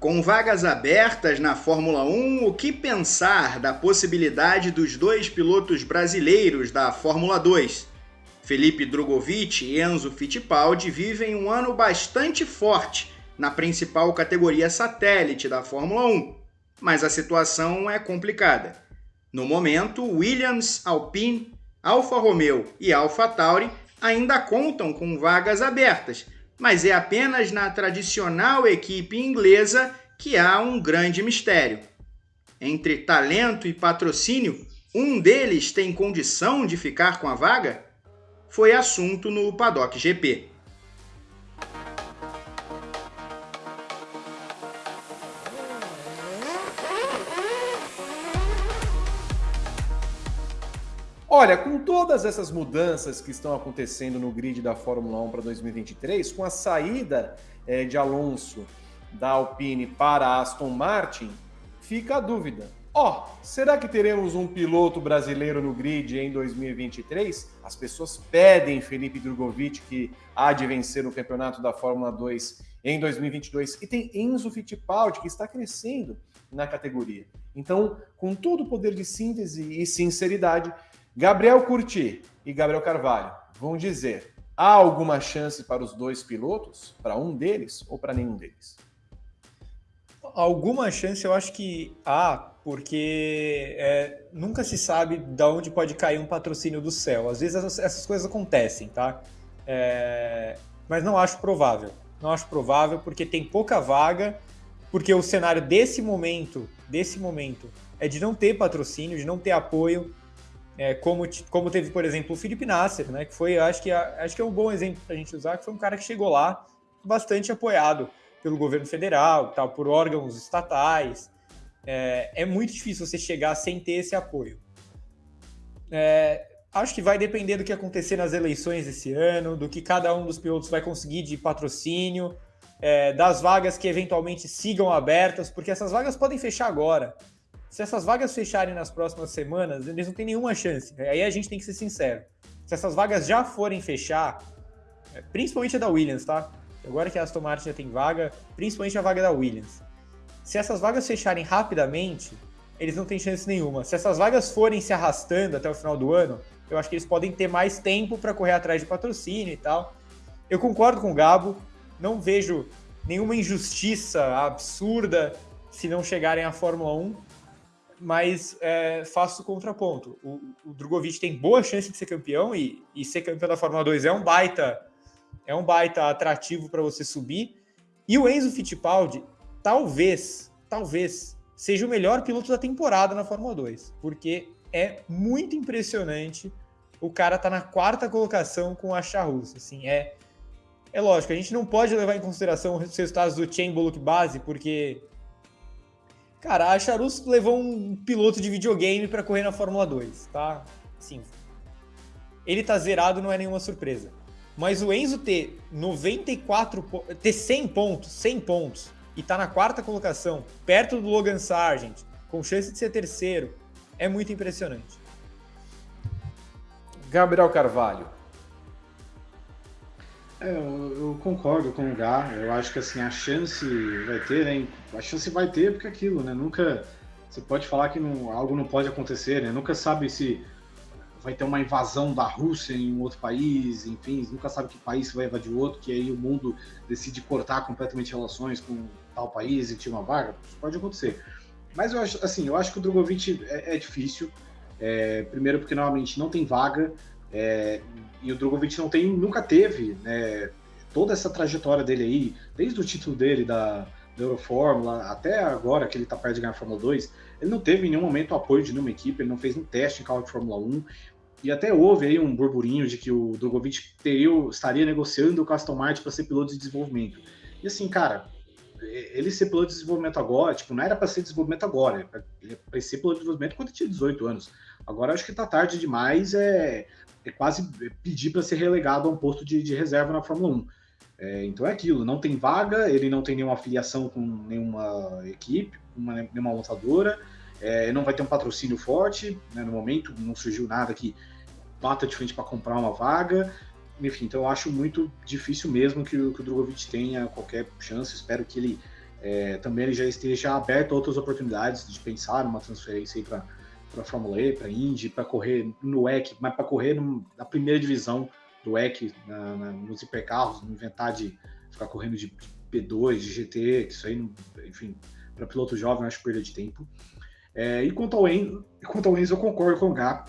Com vagas abertas na Fórmula 1, o que pensar da possibilidade dos dois pilotos brasileiros da Fórmula 2? Felipe Drogovic e Enzo Fittipaldi vivem um ano bastante forte na principal categoria satélite da Fórmula 1, mas a situação é complicada. No momento, Williams, Alpine, Alfa Romeo e Alfa Tauri ainda contam com vagas abertas, mas é apenas na tradicional equipe inglesa que há um grande mistério. Entre talento e patrocínio, um deles tem condição de ficar com a vaga? Foi assunto no Paddock GP. Olha, com todas essas mudanças que estão acontecendo no grid da Fórmula 1 para 2023, com a saída é, de Alonso da Alpine para Aston Martin, fica a dúvida. Ó, oh, será que teremos um piloto brasileiro no grid em 2023? As pessoas pedem Felipe Drogovic que há de vencer o campeonato da Fórmula 2 em 2022 e tem Enzo Fittipaldi que está crescendo na categoria. Então, com todo o poder de síntese e sinceridade, Gabriel Curti e Gabriel Carvalho vão dizer: há alguma chance para os dois pilotos? Para um deles ou para nenhum deles? Alguma chance eu acho que há, porque é, nunca se sabe de onde pode cair um patrocínio do céu. Às vezes essas, essas coisas acontecem, tá? É, mas não acho provável. Não acho provável porque tem pouca vaga, porque o cenário desse momento, desse momento, é de não ter patrocínio, de não ter apoio é, como, como teve, por exemplo, o Felipe Nasser, né, que foi, acho que, acho que é um bom exemplo para a gente usar, que foi um cara que chegou lá bastante apoiado pelo governo federal, tal, por órgãos estatais. É, é muito difícil você chegar sem ter esse apoio. É, acho que vai depender do que acontecer nas eleições esse ano, do que cada um dos pilotos vai conseguir de patrocínio, é, das vagas que eventualmente sigam abertas, porque essas vagas podem fechar agora. Se essas vagas fecharem nas próximas semanas, eles não têm nenhuma chance. Aí a gente tem que ser sincero. Se essas vagas já forem fechar, é, principalmente a da Williams, tá? Agora que a Aston Martin já tem vaga, principalmente a vaga da Williams. Se essas vagas fecharem rapidamente, eles não têm chance nenhuma. Se essas vagas forem se arrastando até o final do ano, eu acho que eles podem ter mais tempo para correr atrás de patrocínio e tal. Eu concordo com o Gabo, não vejo nenhuma injustiça absurda se não chegarem à Fórmula 1 mas é, faço o contraponto. O, o Drogovic tem boa chance de ser campeão e, e ser campeão da Fórmula 2 é um baita é um baita atrativo para você subir. E o Enzo Fittipaldi, talvez, talvez, seja o melhor piloto da temporada na Fórmula 2, porque é muito impressionante. O cara tá na quarta colocação com a Charrus, assim, é é lógico, a gente não pode levar em consideração os resultados do Chain Bullock Base, porque Cara, a Charus levou um piloto de videogame para correr na Fórmula 2, tá? Sim. Ele tá zerado, não é nenhuma surpresa. Mas o Enzo ter 94 ter 100 pontos, 100 pontos e tá na quarta colocação, perto do Logan Sargent, com chance de ser terceiro, é muito impressionante. Gabriel Carvalho, é, eu, eu, concordo com o Gá. Eu acho que assim, a chance vai ter, né? A chance vai ter porque é aquilo, né? Nunca. Você pode falar que não, algo não pode acontecer, né? Nunca sabe se vai ter uma invasão da Rússia em um outro país, enfim, nunca sabe que país vai invadir outro, que aí o mundo decide cortar completamente relações com tal país e tira uma vaga. Isso pode acontecer. Mas eu acho, assim, eu acho que o Drogovic é, é difícil. É, primeiro porque normalmente não tem vaga. É, e o Drogovic não tem, nunca teve né, toda essa trajetória dele aí, desde o título dele da, da Eurofórmula até agora que ele está perto de ganhar a Fórmula 2, ele não teve em nenhum momento apoio de nenhuma equipe, ele não fez um teste em carro de Fórmula 1, e até houve aí um burburinho de que o Drogovic teria, estaria negociando com o Aston Martin para ser piloto de desenvolvimento. E assim, cara, ele ser piloto de desenvolvimento agora, tipo, não era para ser desenvolvimento agora, ele é para ser piloto de desenvolvimento quando tinha 18 anos. Agora acho que tá tarde demais, é é quase pedir para ser relegado a um posto de, de reserva na Fórmula 1. É, então é aquilo, não tem vaga, ele não tem nenhuma afiliação com nenhuma equipe, uma, nenhuma montadora, é, não vai ter um patrocínio forte, né, no momento não surgiu nada que bata de frente para comprar uma vaga, enfim, então eu acho muito difícil mesmo que, que o Drogovic tenha qualquer chance, espero que ele é, também ele já esteja aberto a outras oportunidades de pensar numa transferência para para Fórmula E, para Indy, para correr no WEC, mas para correr na primeira divisão do WEC, na, na, nos hipercarros, não inventar de ficar correndo de P2, de GT, que isso aí, enfim, para piloto jovem eu acho perda de tempo. É, e quanto ao, Enzo, quanto ao Enzo, eu concordo com o Gá.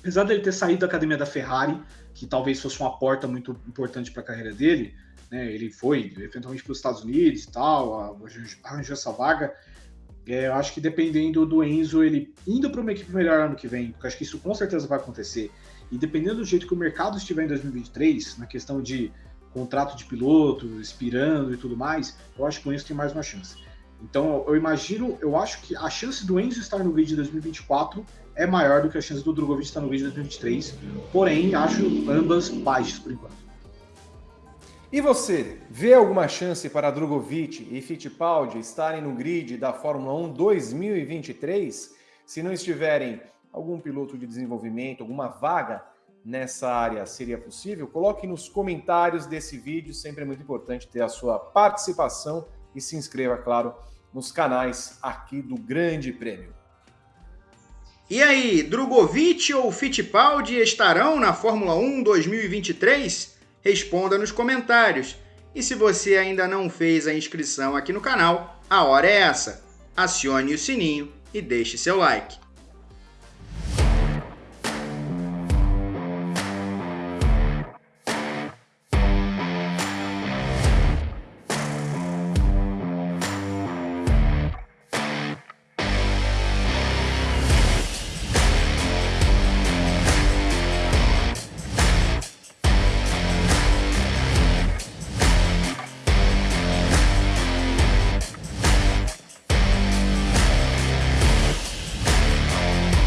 Apesar dele ter saído da academia da Ferrari, que talvez fosse uma porta muito importante para a carreira dele, né, ele foi eventualmente para os Estados Unidos e tal, arranjou essa vaga. É, eu acho que dependendo do Enzo, ele indo para uma equipe melhor ano que vem, porque acho que isso com certeza vai acontecer, e dependendo do jeito que o mercado estiver em 2023, na questão de contrato de piloto, expirando e tudo mais, eu acho que o Enzo tem mais uma chance. Então eu imagino, eu acho que a chance do Enzo estar no grid de 2024 é maior do que a chance do Drogovic estar no grid de 2023, porém acho ambas baixas por enquanto. E você, vê alguma chance para Drogovic e Fittipaldi estarem no grid da Fórmula 1 2023? Se não estiverem, algum piloto de desenvolvimento, alguma vaga nessa área seria possível? Coloque nos comentários desse vídeo, sempre é muito importante ter a sua participação e se inscreva, claro, nos canais aqui do Grande Prêmio. E aí, Drogovic ou Fittipaldi estarão na Fórmula 1 2023? Responda nos comentários. E se você ainda não fez a inscrição aqui no canal, a hora é essa. Acione o sininho e deixe seu like.